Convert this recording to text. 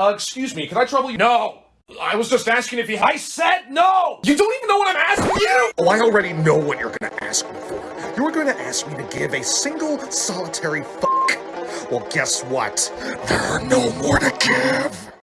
Uh, excuse me, can I trouble you? No! I was just asking if you- I said no! You don't even know what I'm asking you! Oh, I already know what you're gonna ask me for. You're gonna ask me to give a single solitary fuck. Well, guess what? There are no more to give.